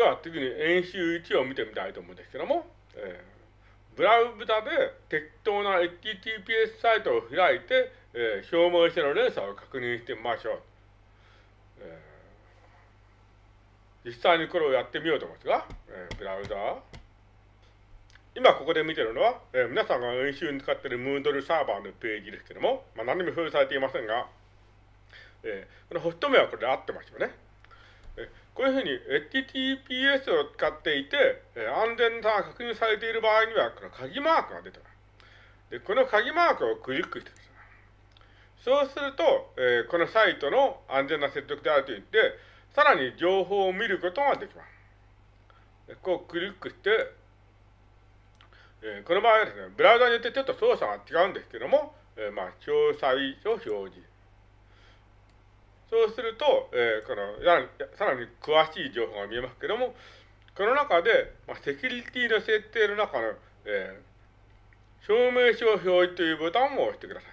では次に演習1を見てみたいと思うんですけども、えー、ブラウザで適当な HTTPS サイトを開いて、えー、消耗しての連鎖を確認してみましょう。えー、実際にこれをやってみようと思いますが、えー、ブラウザ今ここで見てるのは、えー、皆さんが演習に使っている Moodle サーバーのページですけども、まあ、何も表示されていませんが、えー、このホスト名はこれで合ってますよね。こういうふうに HTTPS を使っていて、安全さが確認されている場合には、この鍵マークが出てます。で、この鍵マークをクリックしてください。そうすると、えー、このサイトの安全な接続であると言って、さらに情報を見ることができます。こうクリックして、えー、この場合はですね、ブラウザによってちょっと操作が違うんですけども、えー、まあ、詳細を表示。そうすると、えー、このさらに詳しい情報が見えますけども、この中で、まあ、セキュリティの設定の中の、えー、証明書表示というボタンを押してください。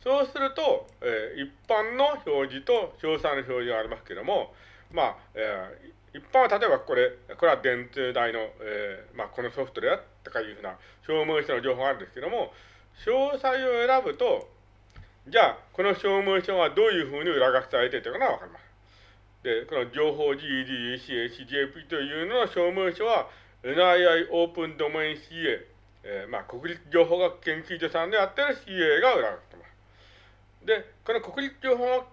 そうすると、えー、一般の表示と詳細の表示がありますけども、まあ、えー、一般は例えばこれ、これは電通大の、えー、まあ、このソフトであったかいうふうな証明書の情報があるんですけども、詳細を選ぶと、じゃあ、この証明書がどういうふうに裏書きされているかがわかります。で、この情報 GED、CHJP というのの証明書は NII オープンドメイン CA、えー、まあ、国立情報学研究所さんでやってる CA が裏書きてます。で、この国立情報学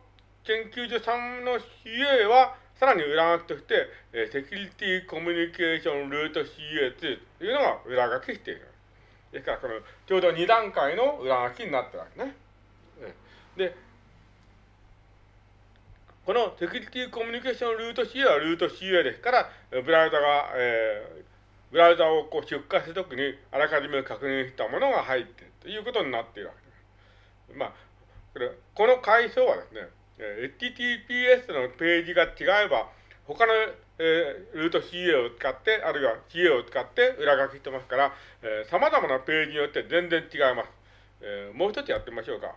研究所さんの CA は、さらに裏書きとして、えー、セキュリティコミュニケーションルート CA2 というのが裏書きしている。ですから、このちょうど2段階の裏書きになってるわけね。で、このセキュリティコミュニケーションルート CA はルート CA ですから、ブラウザが、えー、ブラウザをこう出荷するときにあらかじめ確認したものが入っているということになっているわけです。まあ、これこの階層はですね、HTTPS のページが違えば、他の、えー、ルート CA を使って、あるいは CA を使って裏書きしてますから、えー、様々なページによって全然違います。えー、もう一つやってみましょうか。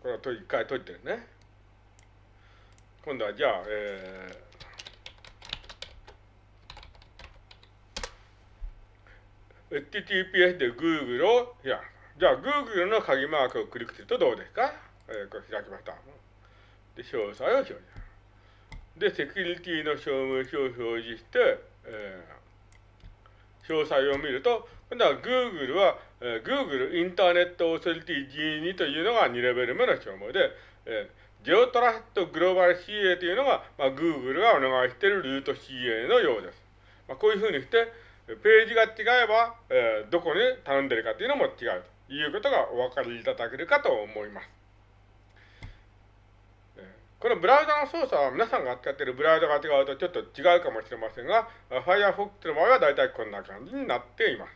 これは一回解いてるね。今度はじゃあ、えー、HTTPS で Google をいや、じゃあ Google の鍵マークをクリックするとどうですか？えー、これ開きました。で、詳細を表示。で、セキュリティの証明書を表示して、えー、詳細を見ると、今度は Google は、えー、Google インターネットオーソリティ G2 というのが2レベル目の証明で、えー、ジオトラストグローバル CA というのが、まあ、Google がお願いしているルート CA のようです。まあ、こういうふうにして、ページが違えば、えー、どこに頼んでるかというのも違うということがお分かりいただけるかと思います。このブラウザの操作は皆さんが使っているブラウザが違うとちょっと違うかもしれませんが、Firefox の場合は大体こんな感じになっています。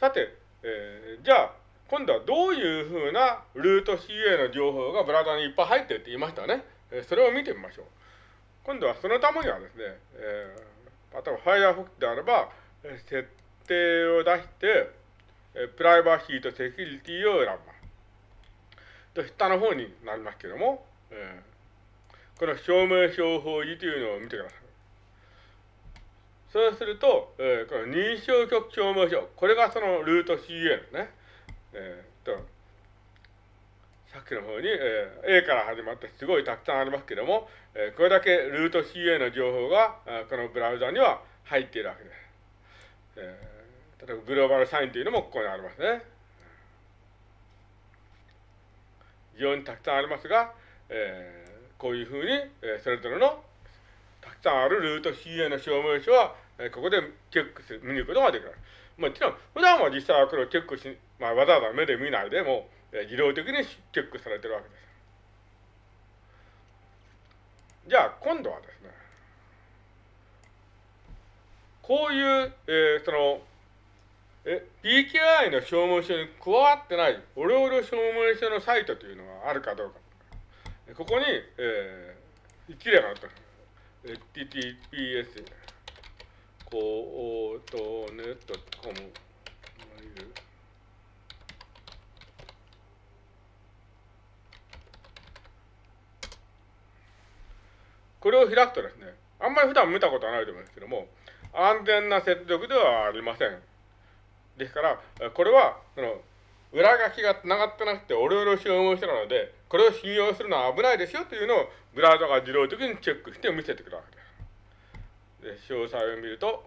さて、えー、じゃあ、今度はどういうふうなルート CA の情報がブラウザにいっぱい入ってるって言いましたね。えー、それを見てみましょう。今度はそのためにはですね、えー、例えば Firefox であれば、設定を出して、プライバシーとセキュリティを選びます。と、下の方になりますけども、えー、この証明書表示というのを見てください。そうすると、えー、この認証局証明書、これがそのルート CA ですね。えー、と、さっきの方に、えー、A から始まってすごいたくさんありますけども、えー、これだけルート CA の情報が、このブラウザには入っているわけです。えー、例えばグローバルサインというのもここにありますね。非常にたくさんありますが、えー、こういうふうに、えー、それぞれのたくさんあるルート CA の証明書は、えここでチェックする、見ることができる。もちろん、普段は実際はこれをチェックし、まあ、わざわざ目で見ないでも、え自動的にチェックされてるわけです。じゃあ、今度はですね、こういう、えー、その、え、PKI の証明書に加わってない、オレオレ証明書のサイトというのがあるかどうか。ここに、えー、一例があった。https コートネットコムこれを開くとですね、あんまり普段見たことはないと思うんですけども、安全な接続ではありません。ですから、これは、その、裏書きが繋がってなくて、おろおろしを思う人なので、これを信用するのは危ないですよというのを、ブラウザが自動的にチェックして見せてくるわけです。で、詳細を見ると、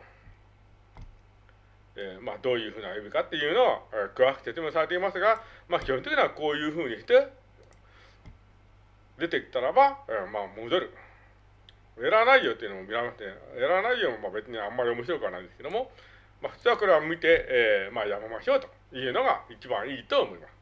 えー、まあ、どういうふうな意味かっていうのは、えー、詳しく説明されていますが、まあ、基本的にはこういうふうにして、出てきたらば、えー、まあ、戻る。エラー内容っていうのも見られまして、エラー内容もまあ別にあんまり面白くはないんですけども、まあ、普通はこれは見て、えー、まあ、やめましょうというのが一番いいと思います。